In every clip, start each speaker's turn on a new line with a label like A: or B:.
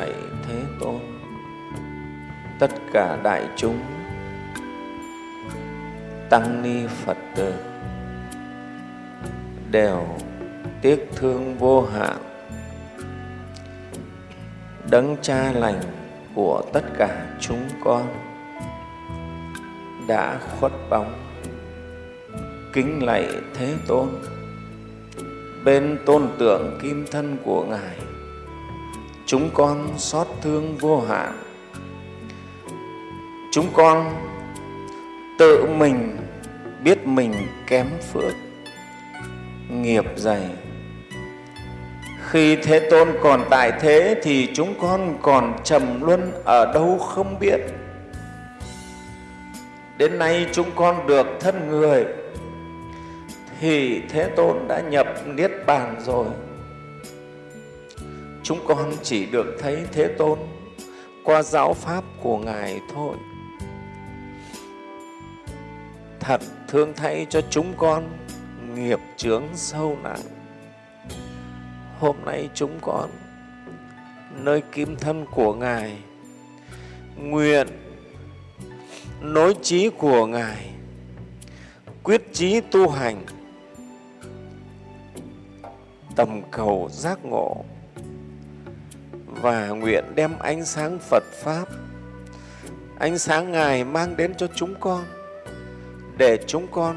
A: lạy Thế Tôn. Tất cả đại chúng, tăng ni Phật tử đều tiếc thương vô hạn đấng cha lành của tất cả chúng con đã khuất bóng kính lạy thế tôn bên tôn tượng kim thân của ngài chúng con xót thương vô hạn. Chúng con tự mình biết mình kém phước, nghiệp dày. Khi thế tôn còn tại thế thì chúng con còn trầm luân ở đâu không biết. Đến nay chúng con được thân người, thì thế tôn đã nhập niết bàn rồi chúng con chỉ được thấy thế tôn, qua giáo pháp của ngài thôi. Thật thương thay cho chúng con nghiệp chướng sâu nặng. Hôm nay chúng con, nơi kim thân của ngài, nguyện nối trí của ngài, quyết chí tu hành, tầm cầu giác ngộ và nguyện đem ánh sáng Phật Pháp, ánh sáng Ngài mang đến cho chúng con, để chúng con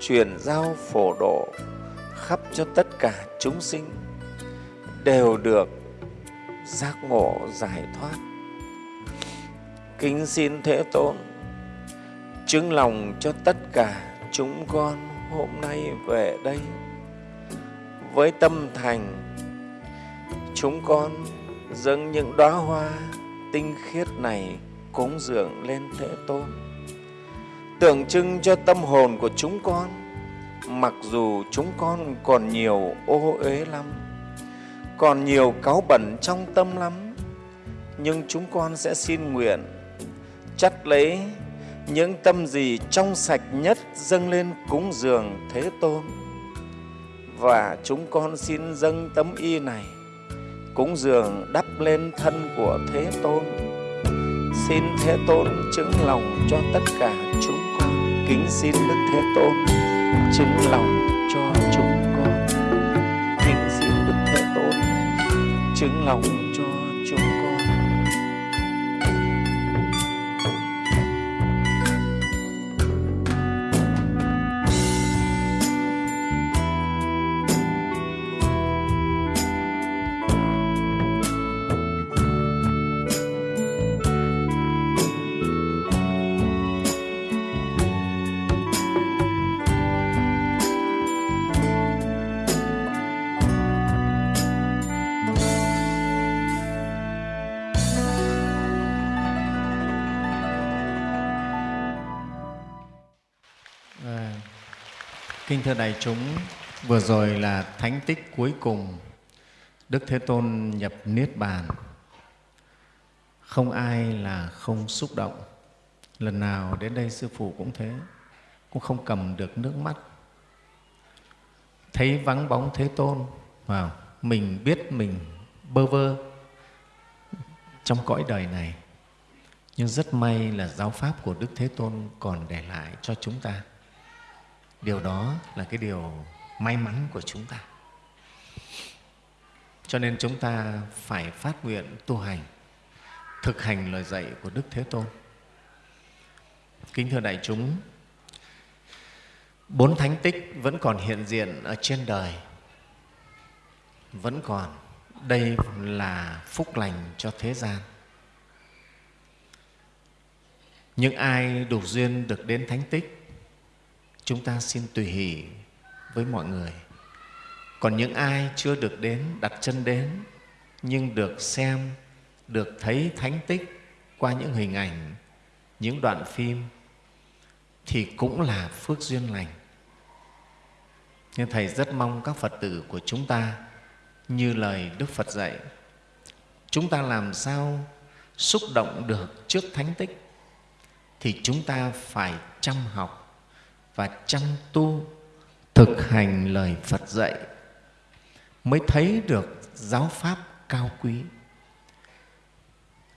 A: truyền giao phổ độ khắp cho tất cả chúng sinh đều được giác ngộ giải thoát. Kính xin Thế Tôn chứng lòng cho tất cả chúng con hôm nay về đây với tâm thành chúng con dâng những đóa hoa tinh khiết này cúng dường lên Thế Tôn. Tượng trưng cho tâm hồn của chúng con, mặc dù chúng con còn nhiều ô uế lắm, còn nhiều cáu bẩn trong tâm lắm, nhưng chúng con sẽ xin nguyện chắt lấy những tâm gì trong sạch nhất dâng lên cúng dường Thế Tôn. Và chúng con xin dâng tấm y này cúng dường đắp lên thân của Thế Tôn. Xin Thế Tôn chứng lòng cho tất cả chúng con. Kính xin Đức Thế Tôn chứng lòng cho chúng con. Kính xin Đức Thế Tôn chứng lòng cho
B: kính thưa đại chúng, vừa rồi là thánh tích cuối cùng Đức Thế Tôn nhập Niết Bàn. Không ai là không xúc động. Lần nào đến đây Sư Phụ cũng thế, cũng không cầm được nước mắt. Thấy vắng bóng Thế Tôn, vào mình biết mình bơ vơ trong cõi đời này. Nhưng rất may là giáo pháp của Đức Thế Tôn còn để lại cho chúng ta điều đó là cái điều may mắn của chúng ta. Cho nên chúng ta phải phát nguyện tu hành, thực hành lời dạy của đức thế tôn. Kính thưa đại chúng, bốn thánh tích vẫn còn hiện diện ở trên đời, vẫn còn. Đây là phúc lành cho thế gian. Những ai đủ duyên được đến thánh tích chúng ta xin tùy hỷ với mọi người. Còn những ai chưa được đến, đặt chân đến, nhưng được xem, được thấy thánh tích qua những hình ảnh, những đoạn phim, thì cũng là phước duyên lành. Nhưng thầy rất mong các phật tử của chúng ta, như lời đức phật dạy, chúng ta làm sao xúc động được trước thánh tích, thì chúng ta phải chăm học và chăm tu, thực hành lời Phật dạy, mới thấy được giáo pháp cao quý.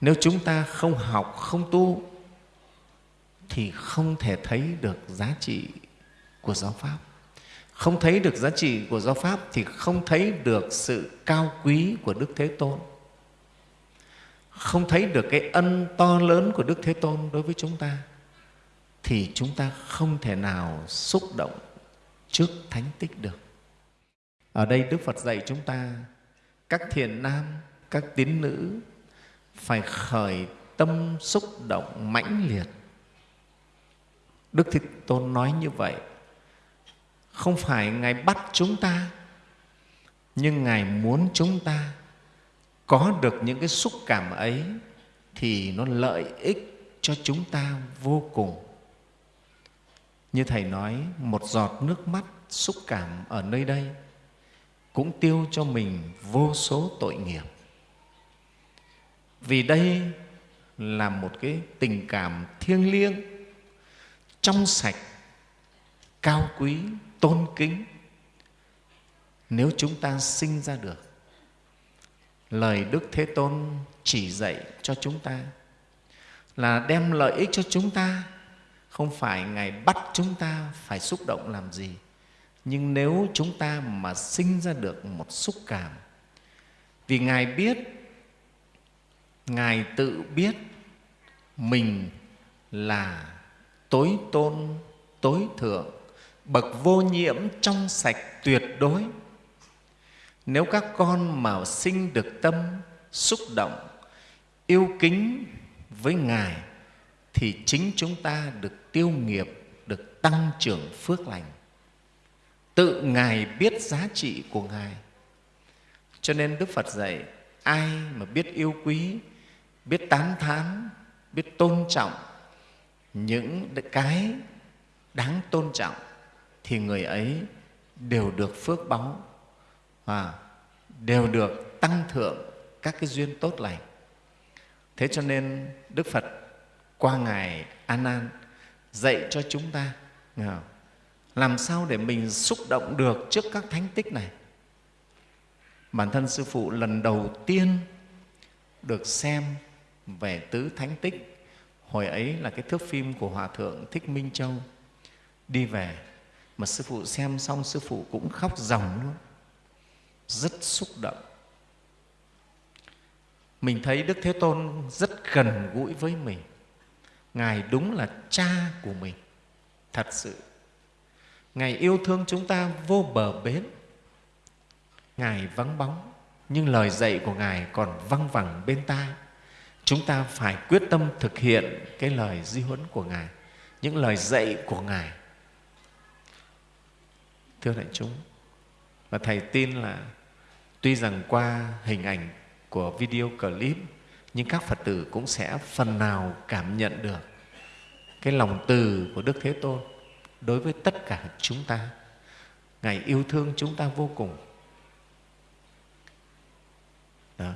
B: Nếu chúng ta không học, không tu, thì không thể thấy được giá trị của giáo pháp. Không thấy được giá trị của giáo pháp thì không thấy được sự cao quý của đức thế tôn. Không thấy được cái ân to lớn của đức thế tôn đối với chúng ta thì chúng ta không thể nào xúc động trước thánh tích được. Ở đây đức phật dạy chúng ta, các thiền nam, các tín nữ phải khởi tâm xúc động mãnh liệt. Đức thế tôn nói như vậy, không phải ngài bắt chúng ta, nhưng ngài muốn chúng ta có được những cái xúc cảm ấy thì nó lợi ích cho chúng ta vô cùng như thầy nói, một giọt nước mắt xúc cảm ở nơi đây cũng tiêu cho mình vô số tội nghiệp. Vì đây là một cái tình cảm thiêng liêng, trong sạch, cao quý, tôn kính. Nếu chúng ta sinh ra được, lời đức thế tôn chỉ dạy cho chúng ta là đem lợi ích cho chúng ta không phải ngài bắt chúng ta phải xúc động làm gì, nhưng nếu chúng ta mà sinh ra được một xúc cảm, vì ngài biết, ngài tự biết mình là tối tôn, tối thượng, bậc vô nhiễm trong sạch tuyệt đối. Nếu các con mà sinh được tâm xúc động, yêu kính với ngài, thì chính chúng ta được tiêu nghiệp được tăng trưởng phước lành. Tự ngài biết giá trị của ngài. Cho nên đức phật dạy, ai mà biết yêu quý, biết tán thán, biết tôn trọng những cái đáng tôn trọng, thì người ấy đều được phước báu và đều được tăng thượng các cái duyên tốt lành. Thế cho nên đức phật qua ngài a nan dạy cho chúng ta. Làm sao để mình xúc động được trước các thánh tích này? Bản thân sư phụ lần đầu tiên được xem về tứ thánh tích. Hồi ấy là cái thước phim của hòa thượng thích minh châu. Đi về, mà sư phụ xem xong, sư phụ cũng khóc ròng luôn. Rất xúc động. Mình thấy đức thế tôn rất gần gũi với mình ngài đúng là cha của mình. Thật sự, ngài yêu thương chúng ta vô bờ bến. Ngài vắng bóng, nhưng lời dạy của ngài còn văng vẳng bên tai. Chúng ta phải quyết tâm thực hiện cái lời di huấn của ngài, những lời dạy của ngài. Thưa đại chúng, và thầy tin là tuy rằng qua hình ảnh của video clip nhưng các phật tử cũng sẽ phần nào cảm nhận được cái lòng từ của đức thế tôn đối với tất cả chúng ta. Ngài yêu thương chúng ta vô cùng. Đó.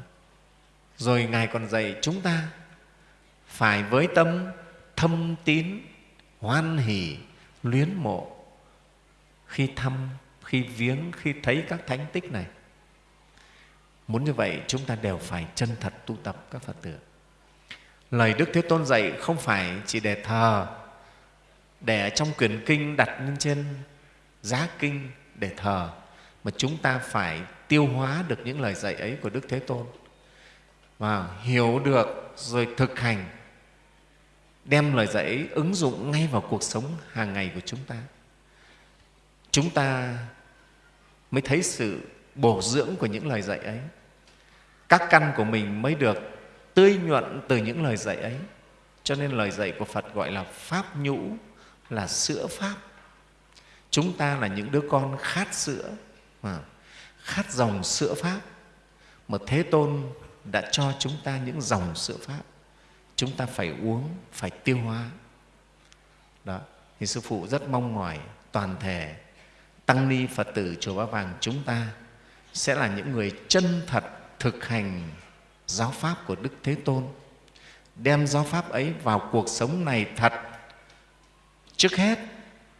B: Rồi ngài còn dạy chúng ta phải với tâm thâm tín, hoan hỷ, luyến mộ khi thăm, khi viếng, khi thấy các thánh tích này muốn như vậy, chúng ta đều phải chân thật tu tập các phật tử. Lời đức thế tôn dạy không phải chỉ để thờ, để trong quyển kinh đặt lên trên giá kinh để thờ, mà chúng ta phải tiêu hóa được những lời dạy ấy của đức thế tôn và hiểu được rồi thực hành, đem lời dạy ấy ứng dụng ngay vào cuộc sống hàng ngày của chúng ta. Chúng ta mới thấy sự bổ dưỡng của những lời dạy ấy các căn của mình mới được tươi nhuận từ những lời dạy ấy. Cho nên lời dạy của phật gọi là pháp nhũ, là sữa pháp. Chúng ta là những đứa con khát sữa à, khát dòng sữa pháp. Mà thế tôn đã cho chúng ta những dòng sữa pháp. Chúng ta phải uống, phải tiêu hóa. Đó, thì sư phụ rất mong mỏi toàn thể tăng ni phật tử chùa ba vàng chúng ta sẽ là những người chân thật thực hành giáo pháp của đức thế tôn, đem giáo pháp ấy vào cuộc sống này thật trước hết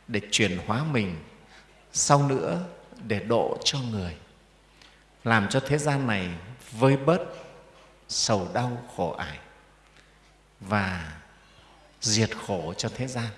B: để chuyển hóa mình, sau nữa để độ cho người, làm cho thế gian này vơi bớt sầu đau khổ ải và diệt khổ cho thế gian.